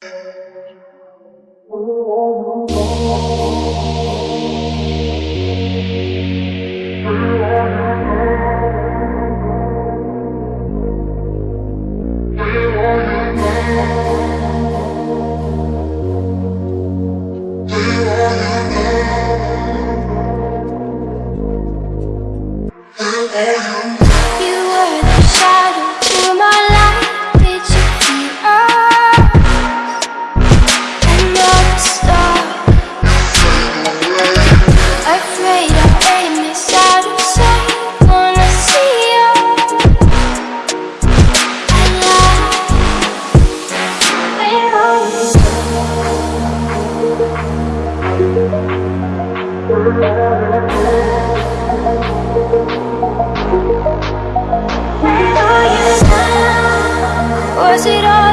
Oh, Where are you now? Was it all?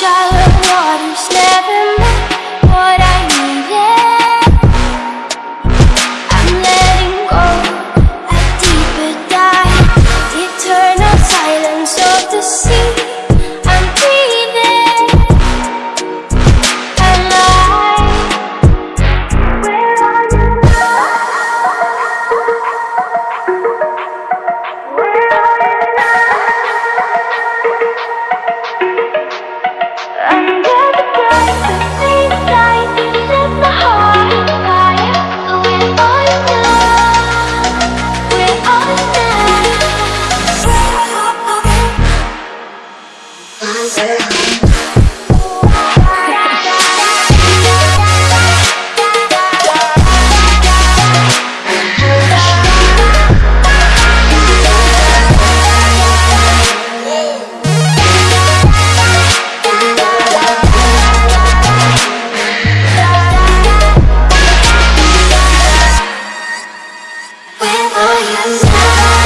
shallow waters never Where are you now?